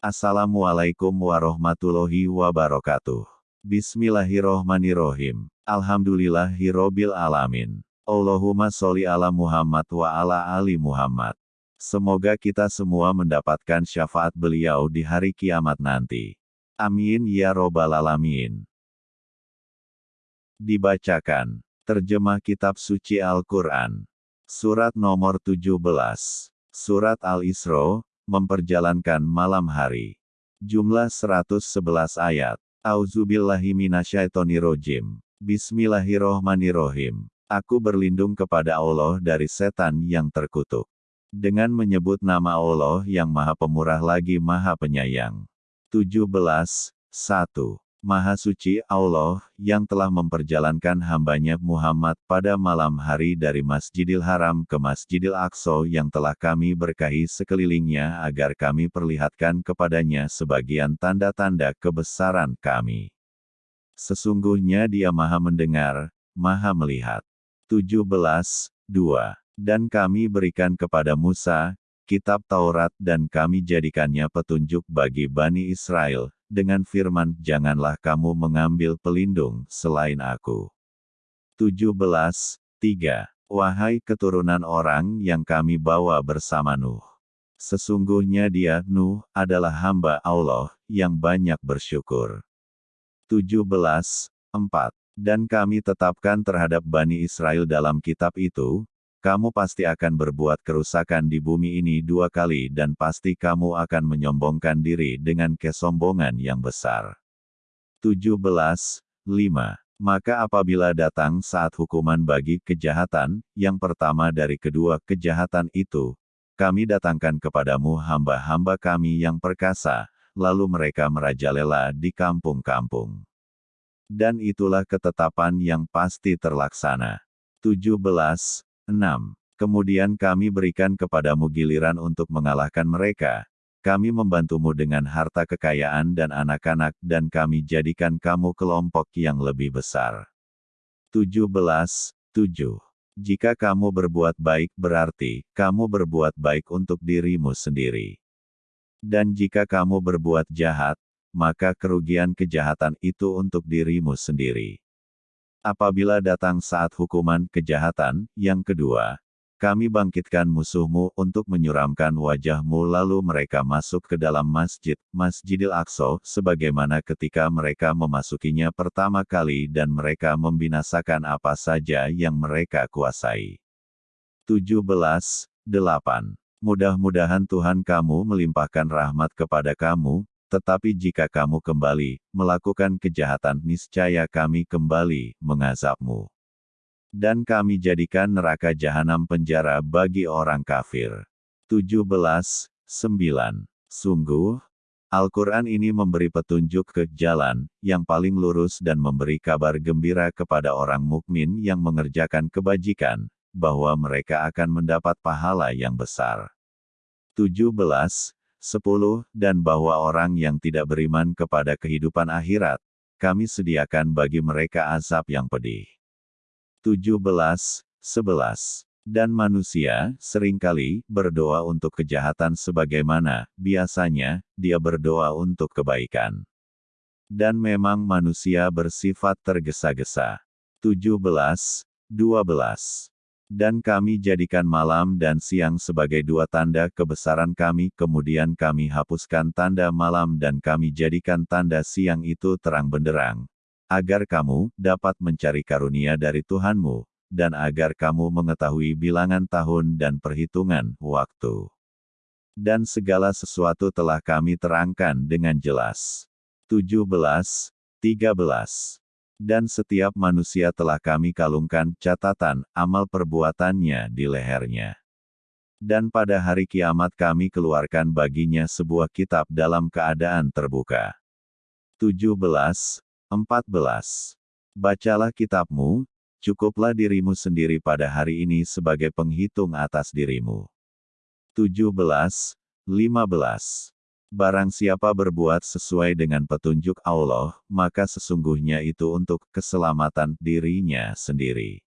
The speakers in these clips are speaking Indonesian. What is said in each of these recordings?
Assalamualaikum warahmatullahi wabarakatuh. Bismillahirrohmanirrohim. Alhamdulillahirrobil alamin. Allahumma sholli ala Muhammad wa ala ali Muhammad. Semoga kita semua mendapatkan syafaat beliau di hari kiamat nanti. Amin ya robbal alamin. Dibacakan. Terjemah Kitab Suci Al-Quran. Surat nomor 17. Surat Al-Isra, memperjalankan malam hari. Jumlah 111 ayat. Auzubillahiminasyaitonirojim. Bismillahirrohmanirrohim. Aku berlindung kepada Allah dari setan yang terkutuk. Dengan menyebut nama Allah yang maha pemurah lagi maha penyayang. 17. 1. Maha Suci Allah, yang telah memperjalankan hambanya Muhammad pada malam hari dari Masjidil Haram ke Masjidil Aqsa yang telah kami berkahi sekelilingnya agar kami perlihatkan kepadanya sebagian tanda-tanda kebesaran kami. Sesungguhnya dia maha mendengar, maha melihat. 17. 2. Dan kami berikan kepada Musa, kitab Taurat dan kami jadikannya petunjuk bagi Bani Israel, dengan firman, Janganlah kamu mengambil pelindung selain aku. 17. 3. Wahai keturunan orang yang kami bawa bersama Nuh. Sesungguhnya dia, Nuh, adalah hamba Allah, yang banyak bersyukur. 17. 4. Dan kami tetapkan terhadap Bani Israel dalam kitab itu, kamu pasti akan berbuat kerusakan di bumi ini dua kali dan pasti kamu akan menyombongkan diri dengan kesombongan yang besar. 17. 5. Maka apabila datang saat hukuman bagi kejahatan, yang pertama dari kedua kejahatan itu, kami datangkan kepadamu hamba-hamba kami yang perkasa, lalu mereka merajalela di kampung-kampung. Dan itulah ketetapan yang pasti terlaksana. 17. 6. Kemudian kami berikan kepadamu giliran untuk mengalahkan mereka. Kami membantumu dengan harta kekayaan dan anak-anak dan kami jadikan kamu kelompok yang lebih besar. 17. 7. Jika kamu berbuat baik berarti, kamu berbuat baik untuk dirimu sendiri. Dan jika kamu berbuat jahat, maka kerugian kejahatan itu untuk dirimu sendiri. Apabila datang saat hukuman kejahatan, yang kedua, kami bangkitkan musuhmu untuk menyuramkan wajahmu lalu mereka masuk ke dalam masjid, Masjidil Aqsa, sebagaimana ketika mereka memasukinya pertama kali dan mereka membinasakan apa saja yang mereka kuasai. 17. 8. Mudah-mudahan Tuhan kamu melimpahkan rahmat kepada kamu, tetapi jika kamu kembali, melakukan kejahatan niscaya kami kembali, mengazabmu. Dan kami jadikan neraka jahanam penjara bagi orang kafir. 17. 9. Sungguh, Al-Quran ini memberi petunjuk ke jalan yang paling lurus dan memberi kabar gembira kepada orang mukmin yang mengerjakan kebajikan, bahwa mereka akan mendapat pahala yang besar. 17. 10. Dan bahwa orang yang tidak beriman kepada kehidupan akhirat, kami sediakan bagi mereka azab yang pedih. 17. 11. Dan manusia, sering kali, berdoa untuk kejahatan sebagaimana, biasanya, dia berdoa untuk kebaikan. Dan memang manusia bersifat tergesa-gesa. 17. 12. Dan kami jadikan malam dan siang sebagai dua tanda kebesaran kami, kemudian kami hapuskan tanda malam dan kami jadikan tanda siang itu terang benderang. Agar kamu dapat mencari karunia dari Tuhanmu, dan agar kamu mengetahui bilangan tahun dan perhitungan waktu. Dan segala sesuatu telah kami terangkan dengan jelas. 17. 13 dan setiap manusia telah kami kalungkan catatan amal perbuatannya di lehernya. Dan pada hari kiamat kami keluarkan baginya sebuah kitab dalam keadaan terbuka. 17. 14. Bacalah kitabmu, cukuplah dirimu sendiri pada hari ini sebagai penghitung atas dirimu. 17. 15. Barang siapa berbuat sesuai dengan petunjuk Allah, maka sesungguhnya itu untuk keselamatan dirinya sendiri.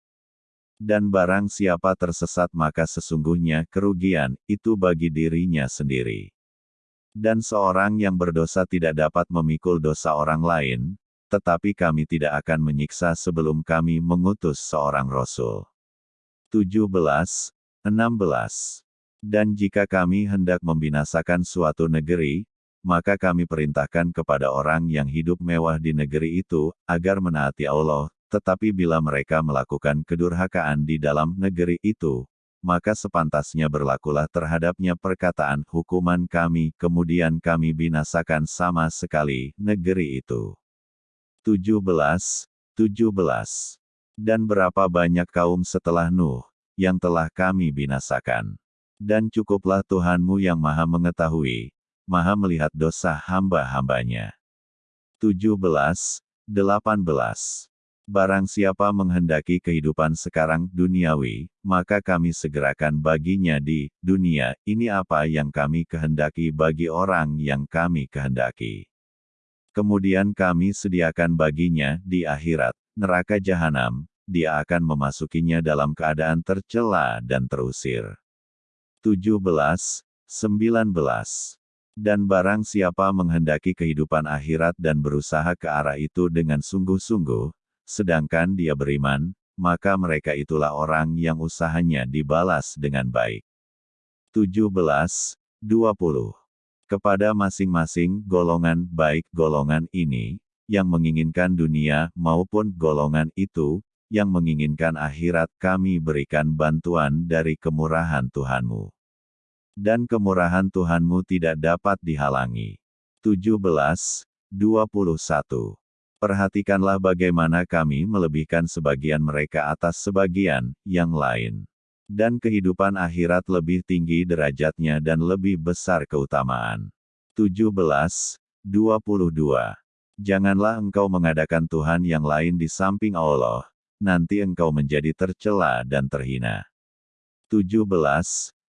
Dan barang siapa tersesat maka sesungguhnya kerugian itu bagi dirinya sendiri. Dan seorang yang berdosa tidak dapat memikul dosa orang lain, tetapi kami tidak akan menyiksa sebelum kami mengutus seorang rasul. 17, 16. Dan jika kami hendak membinasakan suatu negeri, maka kami perintahkan kepada orang yang hidup mewah di negeri itu, agar menaati Allah, tetapi bila mereka melakukan kedurhakaan di dalam negeri itu, maka sepantasnya berlakulah terhadapnya perkataan hukuman kami, kemudian kami binasakan sama sekali negeri itu. 17. 17. Dan berapa banyak kaum setelah Nuh, yang telah kami binasakan. Dan cukuplah Tuhanmu yang maha mengetahui, maha melihat dosa hamba-hambanya. 17. 18. Barang siapa menghendaki kehidupan sekarang duniawi, maka kami segerakan baginya di dunia ini apa yang kami kehendaki bagi orang yang kami kehendaki. Kemudian kami sediakan baginya di akhirat, neraka jahanam, dia akan memasukinya dalam keadaan tercela dan terusir. 17, 19 dan barang siapa menghendaki kehidupan akhirat dan berusaha ke arah itu dengan sungguh-sungguh, sedangkan dia beriman, maka mereka itulah orang yang usahanya dibalas dengan baik. 17, 20. Kepada masing-masing golongan baik golongan ini, yang menginginkan dunia maupun golongan itu, yang menginginkan akhirat kami berikan bantuan dari kemurahan Tuhanmu. Dan kemurahan Tuhanmu tidak dapat dihalangi. 17, 21. Perhatikanlah bagaimana kami melebihkan sebagian mereka atas sebagian yang lain. Dan kehidupan akhirat lebih tinggi derajatnya dan lebih besar keutamaan. 17. 22. Janganlah engkau mengadakan Tuhan yang lain di samping Allah, nanti engkau menjadi tercela dan terhina. 17.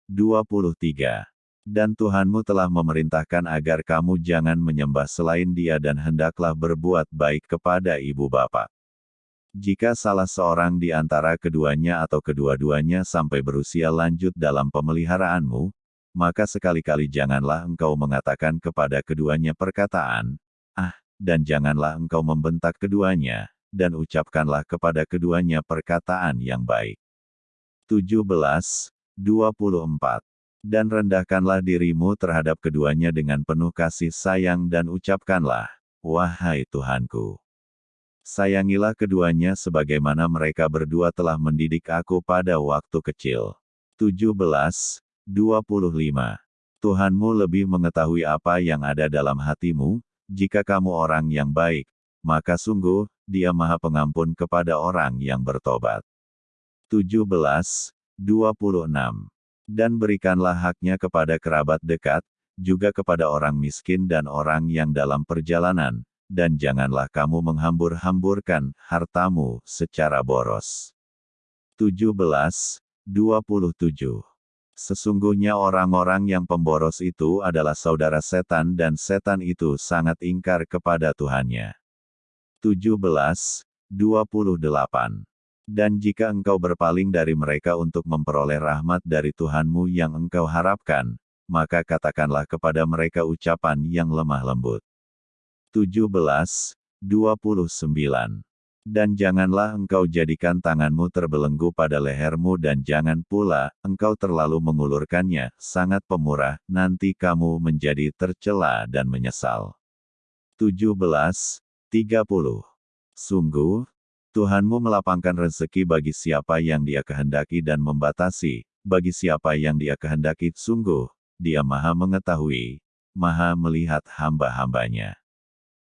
23. Dan Tuhanmu telah memerintahkan agar kamu jangan menyembah selain dia dan hendaklah berbuat baik kepada ibu bapak. Jika salah seorang di antara keduanya atau kedua-duanya sampai berusia lanjut dalam pemeliharaanmu, maka sekali-kali janganlah engkau mengatakan kepada keduanya perkataan, ah, dan janganlah engkau membentak keduanya, dan ucapkanlah kepada keduanya perkataan yang baik. 17, 24 dan rendahkanlah dirimu terhadap keduanya dengan penuh kasih sayang dan ucapkanlah, Wahai Tuhanku. Sayangilah keduanya sebagaimana mereka berdua telah mendidik aku pada waktu kecil. 17, 25. Tuhanmu lebih mengetahui apa yang ada dalam hatimu, jika kamu orang yang baik, maka sungguh, dia maha pengampun kepada orang yang bertobat. 17, 26 dan berikanlah haknya kepada kerabat dekat, juga kepada orang miskin dan orang yang dalam perjalanan, dan janganlah kamu menghambur-hamburkan hartamu secara boros. 17, 27. Sesungguhnya orang-orang yang pemboros itu adalah saudara setan dan setan itu sangat ingkar kepada Tuhannya. 17, 28. Dan jika engkau berpaling dari mereka untuk memperoleh rahmat dari Tuhanmu yang engkau harapkan, maka katakanlah kepada mereka ucapan yang lemah lembut. 17, 29. Dan janganlah engkau jadikan tanganmu terbelenggu pada lehermu dan jangan pula engkau terlalu mengulurkannya, sangat pemurah, nanti kamu menjadi tercela dan menyesal. 17, 30. Sungguh, Tuhanmu melapangkan rezeki bagi siapa yang dia kehendaki dan membatasi, bagi siapa yang dia kehendaki, sungguh, dia maha mengetahui, maha melihat hamba-hambanya.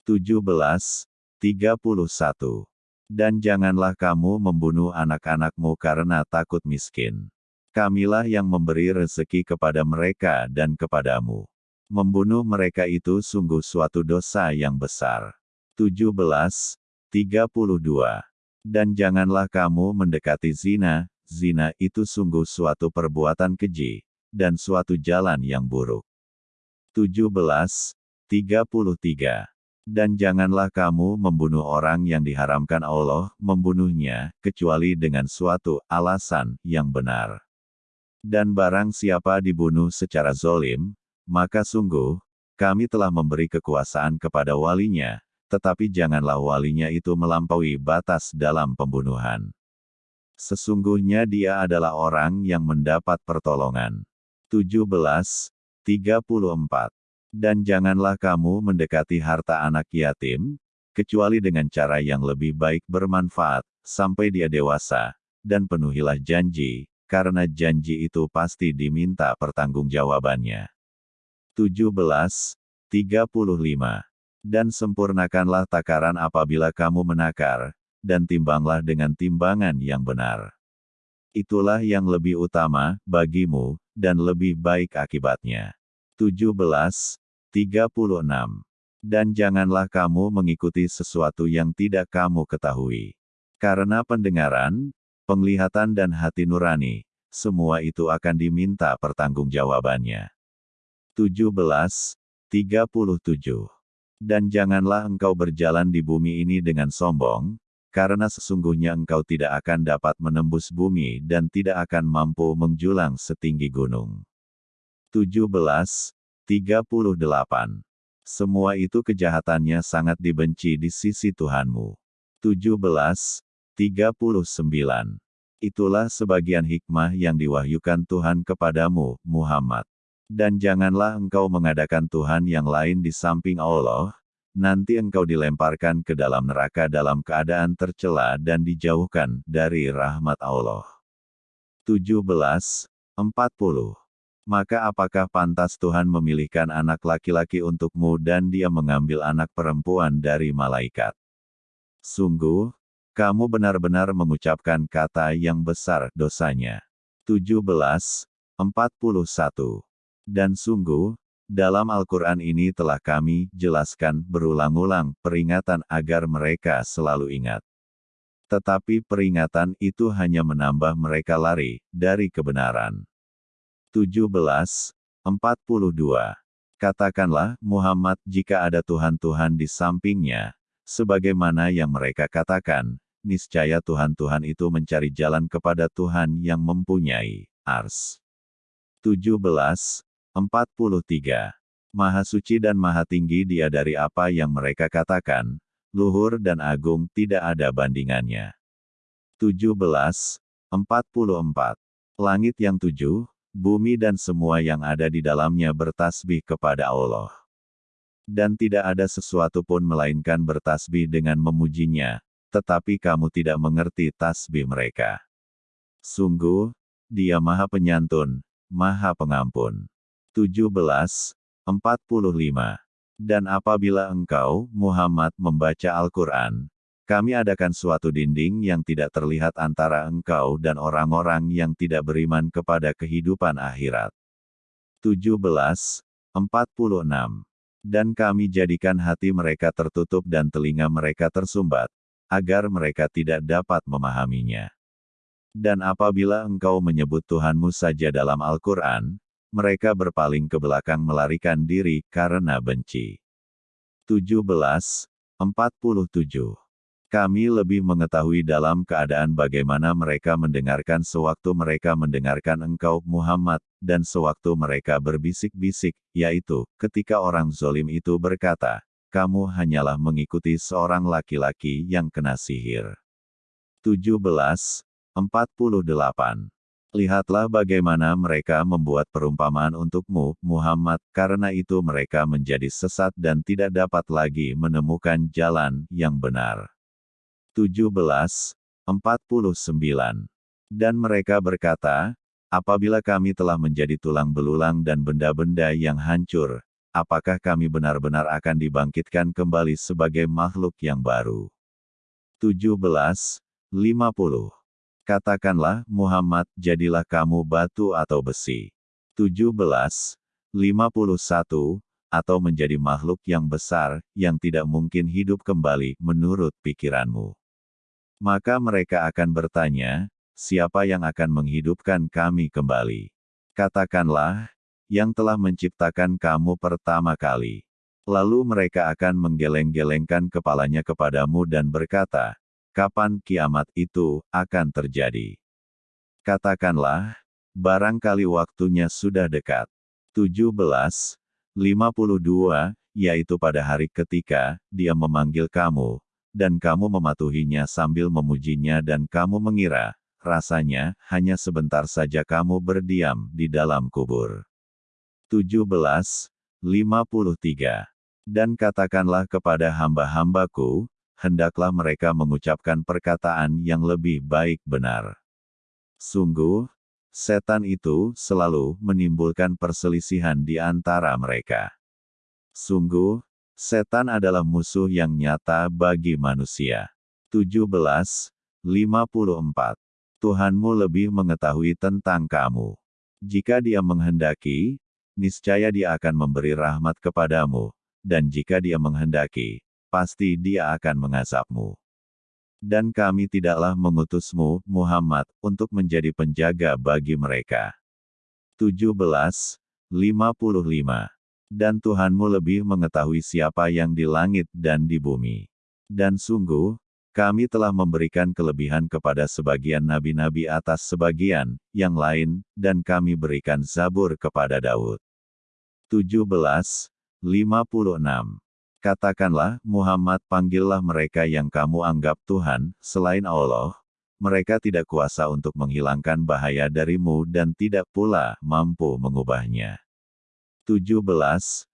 17. 31. Dan janganlah kamu membunuh anak-anakmu karena takut miskin. Kamilah yang memberi rezeki kepada mereka dan kepadamu. Membunuh mereka itu sungguh suatu dosa yang besar. 17. 32. Dan janganlah kamu mendekati zina, zina itu sungguh suatu perbuatan keji, dan suatu jalan yang buruk. 17. 33. Dan janganlah kamu membunuh orang yang diharamkan Allah membunuhnya, kecuali dengan suatu alasan yang benar. Dan barang siapa dibunuh secara zolim, maka sungguh, kami telah memberi kekuasaan kepada walinya, tetapi janganlah walinya itu melampaui batas dalam pembunuhan. Sesungguhnya dia adalah orang yang mendapat pertolongan. 17. 34. Dan janganlah kamu mendekati harta anak yatim, kecuali dengan cara yang lebih baik bermanfaat, sampai dia dewasa, dan penuhilah janji, karena janji itu pasti diminta pertanggungjawabannya. 17. 35. Dan sempurnakanlah takaran apabila kamu menakar, dan timbanglah dengan timbangan yang benar. Itulah yang lebih utama bagimu, dan lebih baik akibatnya. 17. 36. Dan janganlah kamu mengikuti sesuatu yang tidak kamu ketahui. Karena pendengaran, penglihatan dan hati nurani, semua itu akan diminta pertanggungjawabannya. 17. 37. Dan janganlah engkau berjalan di bumi ini dengan sombong, karena sesungguhnya engkau tidak akan dapat menembus bumi dan tidak akan mampu menjulang setinggi gunung. 17. 38. Semua itu kejahatannya sangat dibenci di sisi Tuhanmu. 17. 39. Itulah sebagian hikmah yang diwahyukan Tuhan kepadamu, Muhammad. Dan janganlah engkau mengadakan Tuhan yang lain di samping Allah, nanti engkau dilemparkan ke dalam neraka dalam keadaan tercela dan dijauhkan dari rahmat Allah. 17. 40. Maka apakah pantas Tuhan memilihkan anak laki-laki untukmu dan dia mengambil anak perempuan dari malaikat? Sungguh, kamu benar-benar mengucapkan kata yang besar dosanya. 17. 41. Dan sungguh, dalam Al-Quran ini telah kami jelaskan berulang-ulang peringatan agar mereka selalu ingat. Tetapi peringatan itu hanya menambah mereka lari dari kebenaran. 17. 42. Katakanlah, Muhammad jika ada Tuhan-Tuhan di sampingnya, sebagaimana yang mereka katakan, niscaya Tuhan-Tuhan itu mencari jalan kepada Tuhan yang mempunyai ars. 17. 43. Maha suci dan maha tinggi dia dari apa yang mereka katakan, luhur dan agung tidak ada bandingannya. 17. 44. Langit yang tujuh, bumi dan semua yang ada di dalamnya bertasbih kepada Allah. Dan tidak ada sesuatu pun melainkan bertasbih dengan memujinya, tetapi kamu tidak mengerti tasbih mereka. Sungguh, dia maha penyantun, maha pengampun. 17. 45. Dan apabila engkau, Muhammad, membaca Al-Quran, kami adakan suatu dinding yang tidak terlihat antara engkau dan orang-orang yang tidak beriman kepada kehidupan akhirat. 17. 46. Dan kami jadikan hati mereka tertutup dan telinga mereka tersumbat, agar mereka tidak dapat memahaminya. Dan apabila engkau menyebut Tuhanmu saja dalam Al-Quran, mereka berpaling ke belakang melarikan diri karena benci. 17. 47. Kami lebih mengetahui dalam keadaan bagaimana mereka mendengarkan sewaktu mereka mendengarkan engkau, Muhammad, dan sewaktu mereka berbisik-bisik, yaitu, ketika orang zolim itu berkata, kamu hanyalah mengikuti seorang laki-laki yang kena sihir. 17. 48. Lihatlah bagaimana mereka membuat perumpamaan untukmu, Muhammad, karena itu mereka menjadi sesat dan tidak dapat lagi menemukan jalan yang benar. 17. 49. Dan mereka berkata, apabila kami telah menjadi tulang belulang dan benda-benda yang hancur, apakah kami benar-benar akan dibangkitkan kembali sebagai makhluk yang baru? 17. 50. Katakanlah, Muhammad, jadilah kamu batu atau besi. 17. 51. Atau menjadi makhluk yang besar, yang tidak mungkin hidup kembali, menurut pikiranmu. Maka mereka akan bertanya, siapa yang akan menghidupkan kami kembali? Katakanlah, yang telah menciptakan kamu pertama kali. Lalu mereka akan menggeleng-gelengkan kepalanya kepadamu dan berkata, kapan kiamat itu akan terjadi? Katakanlah, barangkali waktunya sudah dekat. 17. 52, yaitu pada hari ketika dia memanggil kamu, dan kamu mematuhinya sambil memujinya dan kamu mengira, rasanya, hanya sebentar saja kamu berdiam di dalam kubur. 17, 53. Dan katakanlah kepada hamba-hambaku, hendaklah mereka mengucapkan perkataan yang lebih baik benar. Sungguh, setan itu selalu menimbulkan perselisihan di antara mereka. Sungguh, setan adalah musuh yang nyata bagi manusia. 17, 54. Tuhanmu lebih mengetahui tentang kamu. Jika dia menghendaki, niscaya dia akan memberi rahmat kepadamu, dan jika dia menghendaki, pasti dia akan mengazabmu. Dan kami tidaklah mengutusmu, Muhammad, untuk menjadi penjaga bagi mereka. 17, 55. Dan Tuhanmu lebih mengetahui siapa yang di langit dan di bumi. Dan sungguh, kami telah memberikan kelebihan kepada sebagian nabi-nabi atas sebagian yang lain, dan kami berikan Zabur kepada Daud. 17. 56. Katakanlah, Muhammad panggillah mereka yang kamu anggap Tuhan, selain Allah, mereka tidak kuasa untuk menghilangkan bahaya darimu dan tidak pula mampu mengubahnya. 17. 57.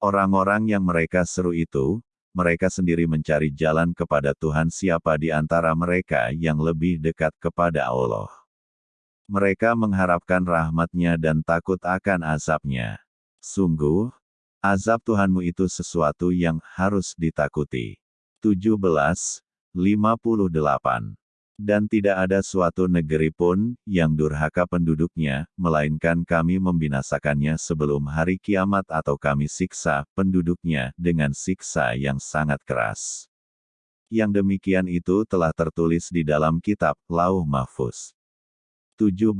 Orang-orang yang mereka seru itu, mereka sendiri mencari jalan kepada Tuhan siapa di antara mereka yang lebih dekat kepada Allah. Mereka mengharapkan rahmatnya dan takut akan azabnya. Sungguh, azab Tuhanmu itu sesuatu yang harus ditakuti. 17, 58 dan tidak ada suatu negeri pun, yang durhaka penduduknya, melainkan kami membinasakannya sebelum hari kiamat atau kami siksa penduduknya dengan siksa yang sangat keras. Yang demikian itu telah tertulis di dalam kitab Lauh Mahfuz. 17.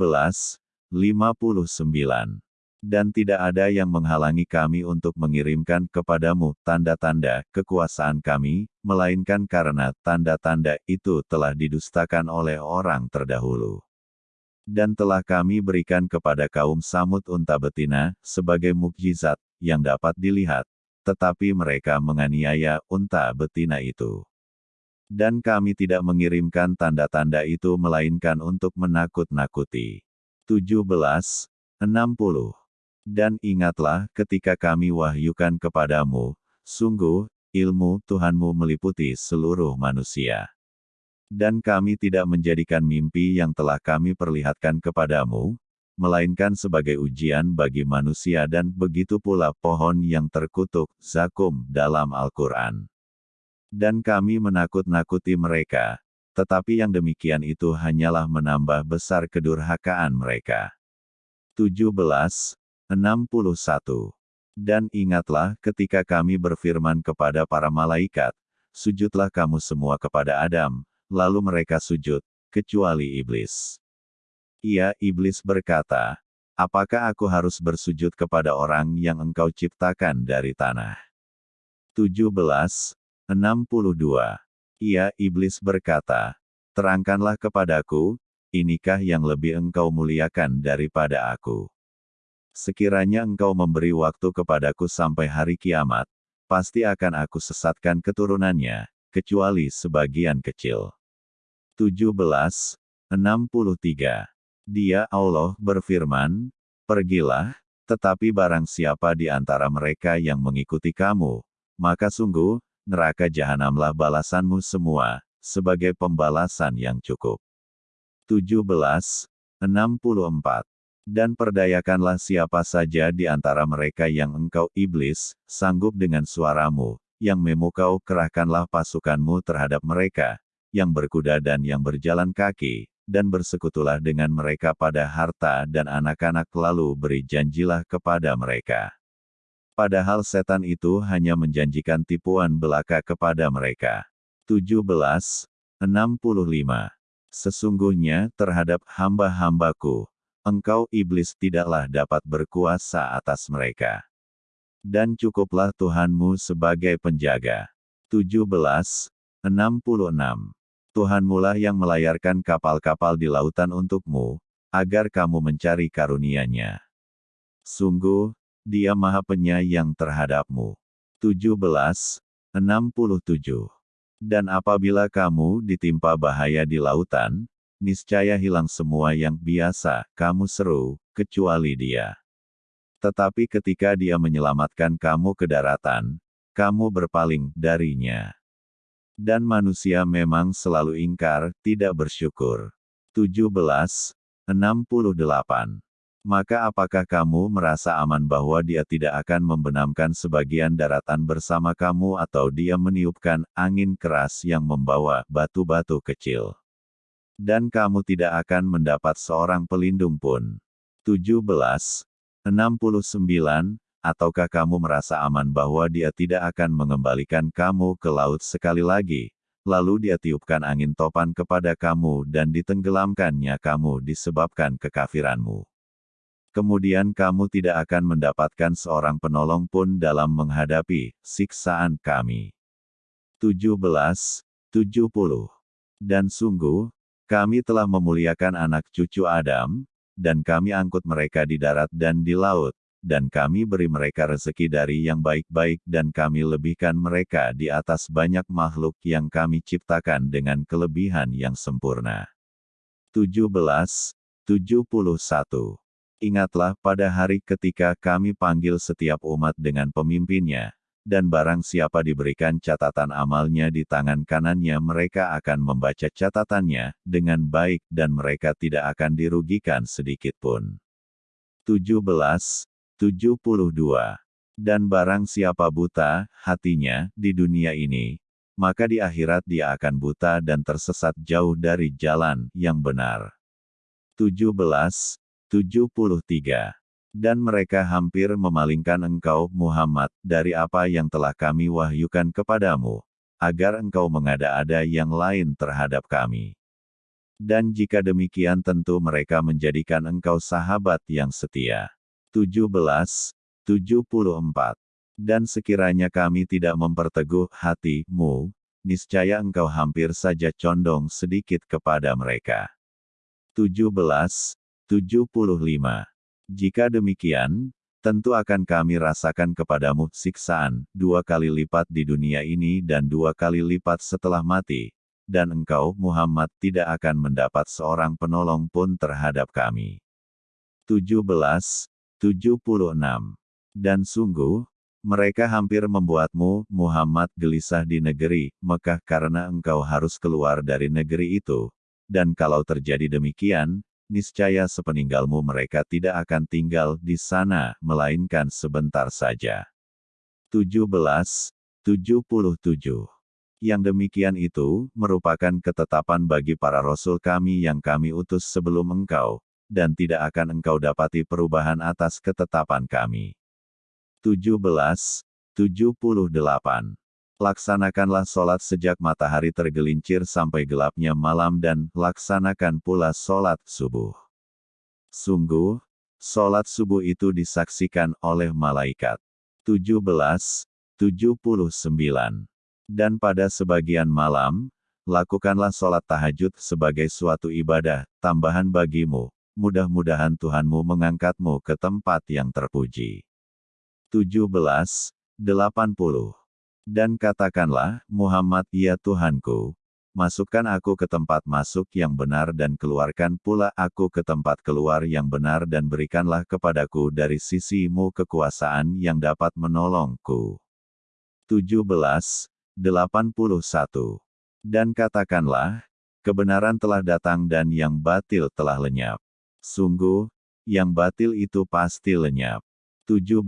59 dan tidak ada yang menghalangi kami untuk mengirimkan kepadamu tanda-tanda kekuasaan kami, melainkan karena tanda-tanda itu telah didustakan oleh orang terdahulu. Dan telah kami berikan kepada kaum Samud unta betina, sebagai mukjizat, yang dapat dilihat, tetapi mereka menganiaya unta betina itu. Dan kami tidak mengirimkan tanda-tanda itu melainkan untuk menakut-nakuti. 17. 60 dan ingatlah ketika kami wahyukan kepadamu, sungguh, ilmu Tuhanmu meliputi seluruh manusia. Dan kami tidak menjadikan mimpi yang telah kami perlihatkan kepadamu, melainkan sebagai ujian bagi manusia dan begitu pula pohon yang terkutuk, Zakum, dalam Al-Quran. Dan kami menakut-nakuti mereka, tetapi yang demikian itu hanyalah menambah besar kedurhakaan mereka. 17. 61. Dan ingatlah ketika kami berfirman kepada para malaikat, sujudlah kamu semua kepada Adam, lalu mereka sujud, kecuali iblis. Ia, iblis berkata, apakah aku harus bersujud kepada orang yang engkau ciptakan dari tanah? 17. 62. Ia, iblis berkata, terangkanlah kepadaku, inikah yang lebih engkau muliakan daripada aku? Sekiranya engkau memberi waktu kepadaku sampai hari kiamat, pasti akan aku sesatkan keturunannya, kecuali sebagian kecil. 17. 63. Dia Allah berfirman, Pergilah, tetapi barang siapa di antara mereka yang mengikuti kamu, maka sungguh, neraka jahanamlah balasanmu semua, sebagai pembalasan yang cukup. 17. 64. Dan perdayakanlah siapa saja di antara mereka yang engkau iblis, sanggup dengan suaramu, yang memukau kerahkanlah pasukanmu terhadap mereka, yang berkuda dan yang berjalan kaki, dan bersekutulah dengan mereka pada harta dan anak-anak lalu beri janjilah kepada mereka. Padahal setan itu hanya menjanjikan tipuan belaka kepada mereka. 17. 65. Sesungguhnya terhadap hamba-hambaku, engkau iblis tidaklah dapat berkuasa atas mereka. Dan cukuplah Tuhanmu sebagai penjaga. 17. 66. Tuhanmulah yang melayarkan kapal-kapal di lautan untukmu, agar kamu mencari karunia-Nya. Sungguh, dia maha penyayang terhadapmu. 17. 67. Dan apabila kamu ditimpa bahaya di lautan, niscaya hilang semua yang biasa kamu seru, kecuali dia. Tetapi ketika dia menyelamatkan kamu ke daratan, kamu berpaling darinya. Dan manusia memang selalu ingkar, tidak bersyukur. 17. 68. Maka apakah kamu merasa aman bahwa dia tidak akan membenamkan sebagian daratan bersama kamu atau dia meniupkan angin keras yang membawa batu-batu kecil? Dan kamu tidak akan mendapat seorang pelindung pun. 17. 69. Ataukah kamu merasa aman bahwa dia tidak akan mengembalikan kamu ke laut sekali lagi, lalu dia tiupkan angin topan kepada kamu dan ditenggelamkannya kamu disebabkan kekafiranmu kemudian kamu tidak akan mendapatkan seorang penolong pun dalam menghadapi siksaan kami. 17. 70. Dan sungguh, kami telah memuliakan anak cucu Adam, dan kami angkut mereka di darat dan di laut, dan kami beri mereka rezeki dari yang baik-baik dan kami lebihkan mereka di atas banyak makhluk yang kami ciptakan dengan kelebihan yang sempurna. 17. 71 Ingatlah pada hari ketika kami panggil setiap umat dengan pemimpinnya, dan barang siapa diberikan catatan amalnya di tangan kanannya mereka akan membaca catatannya dengan baik dan mereka tidak akan dirugikan sedikit pun. 17. 72. Dan barang siapa buta, hatinya, di dunia ini, maka di akhirat dia akan buta dan tersesat jauh dari jalan yang benar. 17. 73. Dan mereka hampir memalingkan engkau, Muhammad, dari apa yang telah kami wahyukan kepadamu, agar engkau mengada-ada yang lain terhadap kami. Dan jika demikian tentu mereka menjadikan engkau sahabat yang setia. 17. 74. Dan sekiranya kami tidak memperteguh hatimu, niscaya engkau hampir saja condong sedikit kepada mereka. 17. 75. Jika demikian, tentu akan kami rasakan kepadamu siksaan, dua kali lipat di dunia ini dan dua kali lipat setelah mati, dan engkau, Muhammad, tidak akan mendapat seorang penolong pun terhadap kami. 17. 76. Dan sungguh, mereka hampir membuatmu, Muhammad, gelisah di negeri Mekah karena engkau harus keluar dari negeri itu. Dan kalau terjadi demikian, niscaya sepeninggalmu mereka tidak akan tinggal di sana, melainkan sebentar saja. 17. 77. Yang demikian itu, merupakan ketetapan bagi para rasul kami yang kami utus sebelum engkau, dan tidak akan engkau dapati perubahan atas ketetapan kami. 17. 78. Laksanakanlah sholat sejak matahari tergelincir sampai gelapnya malam dan laksanakan pula sholat subuh. Sungguh, sholat subuh itu disaksikan oleh malaikat. 17. 79. Dan pada sebagian malam, lakukanlah sholat tahajud sebagai suatu ibadah, tambahan bagimu, mudah-mudahan Tuhanmu mengangkatmu ke tempat yang terpuji. 17. 80. Dan katakanlah, Muhammad ya Tuhanku, masukkan aku ke tempat masuk yang benar dan keluarkan pula aku ke tempat keluar yang benar dan berikanlah kepadaku dari sisimu kekuasaan yang dapat menolongku. 17. 81. Dan katakanlah, kebenaran telah datang dan yang batil telah lenyap. Sungguh, yang batil itu pasti lenyap. 17.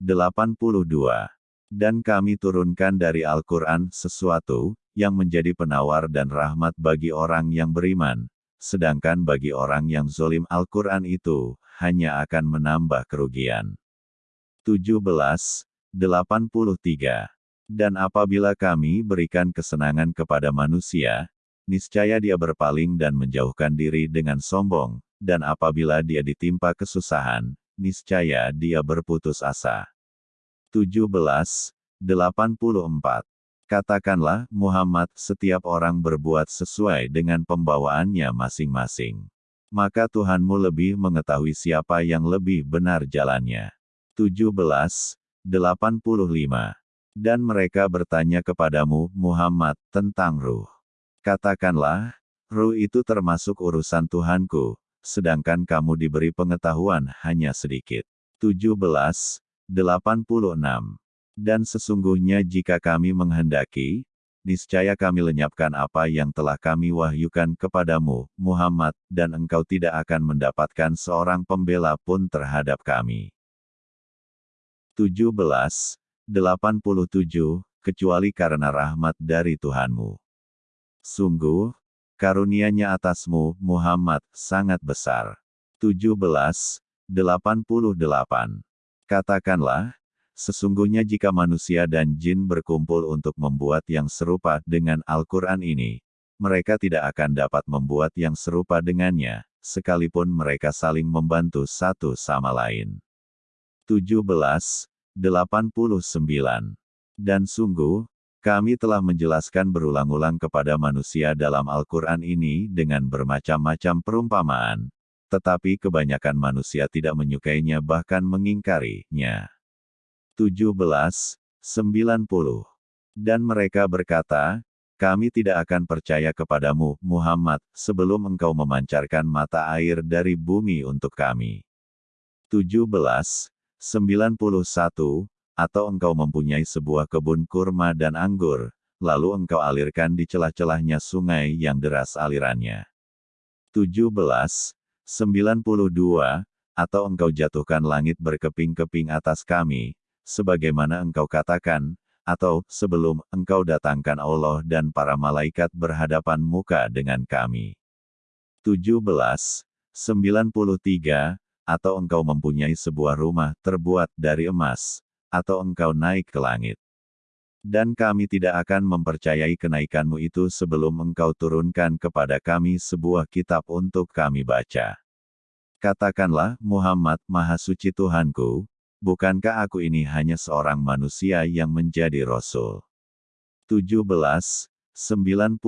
82. Dan kami turunkan dari Al-Quran sesuatu, yang menjadi penawar dan rahmat bagi orang yang beriman, sedangkan bagi orang yang zolim Al-Quran itu, hanya akan menambah kerugian. 17. 83. Dan apabila kami berikan kesenangan kepada manusia, niscaya dia berpaling dan menjauhkan diri dengan sombong, dan apabila dia ditimpa kesusahan, niscaya dia berputus asa. 17. 84. Katakanlah, Muhammad, setiap orang berbuat sesuai dengan pembawaannya masing-masing. Maka Tuhanmu lebih mengetahui siapa yang lebih benar jalannya. 17. 85. Dan mereka bertanya kepadamu, Muhammad, tentang ruh. Katakanlah, ruh itu termasuk urusan Tuhanku, sedangkan kamu diberi pengetahuan hanya sedikit. 17. 86. Dan sesungguhnya jika kami menghendaki, niscaya kami lenyapkan apa yang telah kami wahyukan kepadamu, Muhammad, dan engkau tidak akan mendapatkan seorang pembela pun terhadap kami. 17. 87, kecuali karena rahmat dari Tuhanmu. Sungguh, karunia-Nya atasmu, Muhammad, sangat besar. 17, 88. Katakanlah, sesungguhnya jika manusia dan jin berkumpul untuk membuat yang serupa dengan Al-Quran ini, mereka tidak akan dapat membuat yang serupa dengannya, sekalipun mereka saling membantu satu sama lain. 17, 89. Dan sungguh, kami telah menjelaskan berulang-ulang kepada manusia dalam Al-Quran ini dengan bermacam-macam perumpamaan, tetapi kebanyakan manusia tidak menyukainya bahkan mengingkarinya. 17. 90. Dan mereka berkata, kami tidak akan percaya kepadamu, Muhammad, sebelum engkau memancarkan mata air dari bumi untuk kami. 17. 91, atau engkau mempunyai sebuah kebun kurma dan anggur, lalu engkau alirkan di celah-celahnya sungai yang deras alirannya. 17, 92, atau engkau jatuhkan langit berkeping-keping atas kami, sebagaimana engkau katakan, atau sebelum engkau datangkan Allah dan para malaikat berhadapan muka dengan kami. 17, 93, atau engkau mempunyai sebuah rumah terbuat dari emas, atau engkau naik ke langit. Dan kami tidak akan mempercayai kenaikanmu itu sebelum engkau turunkan kepada kami sebuah kitab untuk kami baca. Katakanlah, Muhammad, Maha Suci Tuhanku, bukankah aku ini hanya seorang manusia yang menjadi Rasul? 17. 94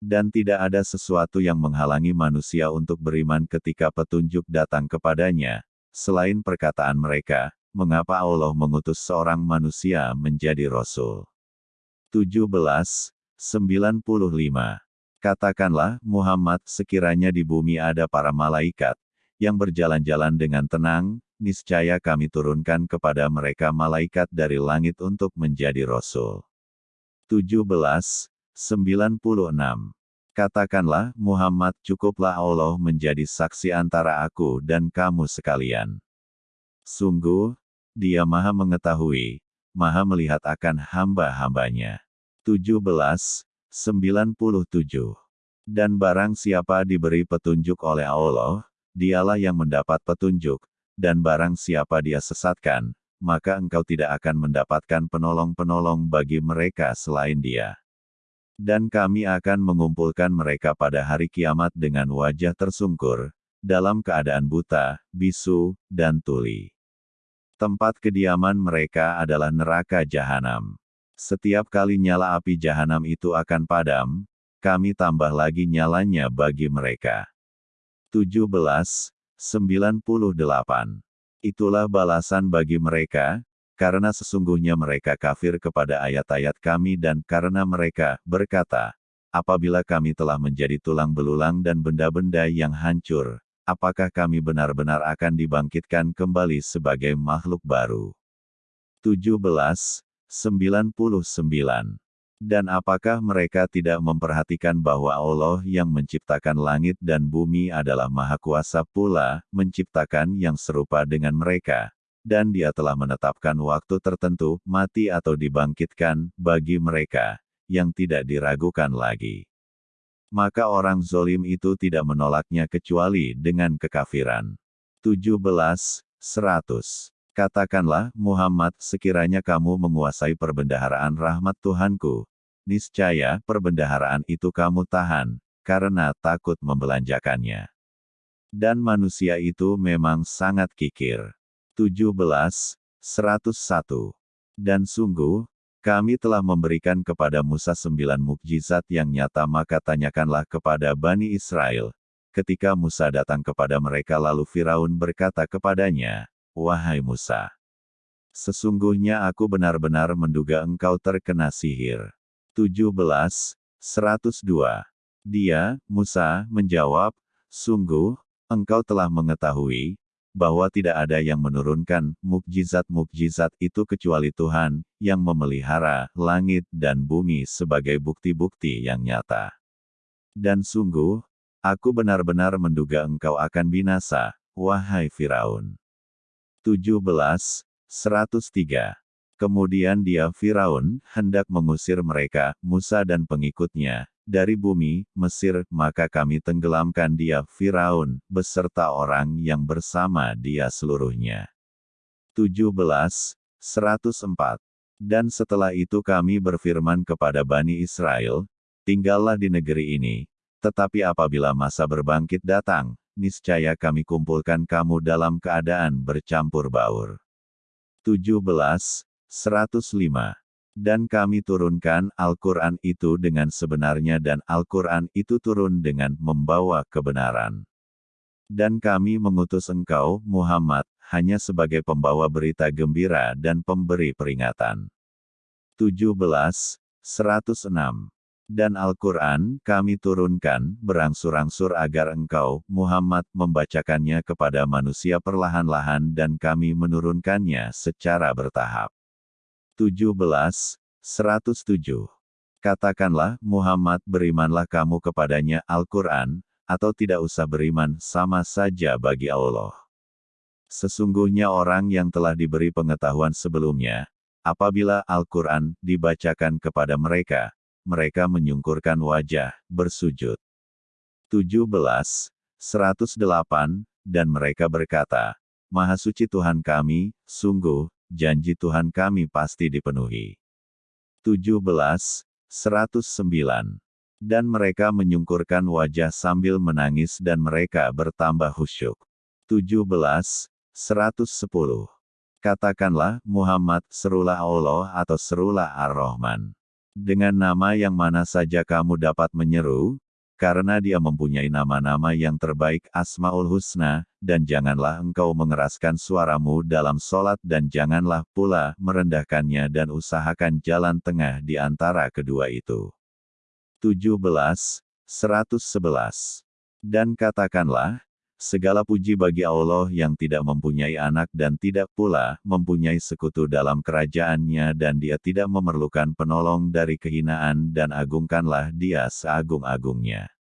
dan tidak ada sesuatu yang menghalangi manusia untuk beriman ketika petunjuk datang kepadanya, selain perkataan mereka, mengapa Allah mengutus seorang manusia menjadi Rasul. 17. 95. Katakanlah, Muhammad, sekiranya di bumi ada para malaikat, yang berjalan-jalan dengan tenang, niscaya kami turunkan kepada mereka malaikat dari langit untuk menjadi Rasul. 17. 96. Katakanlah, Muhammad cukuplah Allah menjadi saksi antara aku dan kamu sekalian. Sungguh, dia maha mengetahui, maha melihat akan hamba-hambanya. 17. 97. Dan barang siapa diberi petunjuk oleh Allah, dialah yang mendapat petunjuk, dan barang siapa dia sesatkan, maka engkau tidak akan mendapatkan penolong-penolong bagi mereka selain dia. Dan kami akan mengumpulkan mereka pada hari kiamat dengan wajah tersungkur, dalam keadaan buta, bisu, dan tuli. Tempat kediaman mereka adalah neraka jahanam. Setiap kali nyala api jahanam itu akan padam, kami tambah lagi nyalanya bagi mereka. 17. 98. Itulah balasan bagi mereka, karena sesungguhnya mereka kafir kepada ayat-ayat kami dan karena mereka berkata, apabila kami telah menjadi tulang belulang dan benda-benda yang hancur, apakah kami benar-benar akan dibangkitkan kembali sebagai makhluk baru? 17. 99. Dan apakah mereka tidak memperhatikan bahwa Allah yang menciptakan langit dan bumi adalah Maha Kuasa pula, menciptakan yang serupa dengan mereka, dan dia telah menetapkan waktu tertentu, mati atau dibangkitkan, bagi mereka, yang tidak diragukan lagi. Maka orang zolim itu tidak menolaknya kecuali dengan kekafiran. 17. 100. Katakanlah, Muhammad, sekiranya kamu menguasai perbendaharaan rahmat Tuhanku, niscaya perbendaharaan itu kamu tahan, karena takut membelanjakannya. Dan manusia itu memang sangat kikir. 17, 101. Dan sungguh, kami telah memberikan kepada Musa sembilan mukjizat yang nyata maka tanyakanlah kepada Bani Israel, ketika Musa datang kepada mereka lalu Firaun berkata kepadanya, Wahai Musa, sesungguhnya aku benar-benar menduga engkau terkena sihir. 17, 102. Dia, Musa, menjawab, Sungguh, engkau telah mengetahui, bahwa tidak ada yang menurunkan mukjizat-mukjizat itu kecuali Tuhan, yang memelihara langit dan bumi sebagai bukti-bukti yang nyata. Dan sungguh, aku benar-benar menduga engkau akan binasa, wahai Firaun. 17, 103. Kemudian dia Firaun, hendak mengusir mereka, Musa dan pengikutnya, dari bumi, Mesir, maka kami tenggelamkan dia Firaun, beserta orang yang bersama dia seluruhnya. 17, 104. Dan setelah itu kami berfirman kepada Bani Israel, tinggallah di negeri ini, tetapi apabila masa berbangkit datang, niscaya kami kumpulkan kamu dalam keadaan bercampur baur. 17, 105. Dan kami turunkan Al-Quran itu dengan sebenarnya dan Al-Quran itu turun dengan membawa kebenaran. Dan kami mengutus engkau, Muhammad, hanya sebagai pembawa berita gembira dan pemberi peringatan. 17, 106. Dan Al-Quran kami turunkan berangsur-angsur agar engkau, Muhammad, membacakannya kepada manusia perlahan-lahan dan kami menurunkannya secara bertahap. 17, 107. Katakanlah, Muhammad berimanlah kamu kepadanya Al-Quran, atau tidak usah beriman, sama saja bagi Allah. Sesungguhnya orang yang telah diberi pengetahuan sebelumnya, apabila Al-Quran dibacakan kepada mereka, mereka menyungkurkan wajah, bersujud. 17, 108, dan mereka berkata, Maha suci Tuhan kami, sungguh, janji Tuhan kami pasti dipenuhi. 17, 109. Dan mereka menyungkurkan wajah sambil menangis dan mereka bertambah khusyuk. 17, 110. Katakanlah, Muhammad, serulah Allah atau serulah Ar-Rahman. Dengan nama yang mana saja kamu dapat menyeru, karena dia mempunyai nama-nama yang terbaik Asmaul Husna, dan janganlah engkau mengeraskan suaramu dalam solat dan janganlah pula merendahkannya dan usahakan jalan tengah di antara kedua itu. 17, 111. Dan katakanlah, segala puji bagi Allah yang tidak mempunyai anak dan tidak pula mempunyai sekutu dalam kerajaannya dan dia tidak memerlukan penolong dari kehinaan dan agungkanlah dia seagung-agungnya.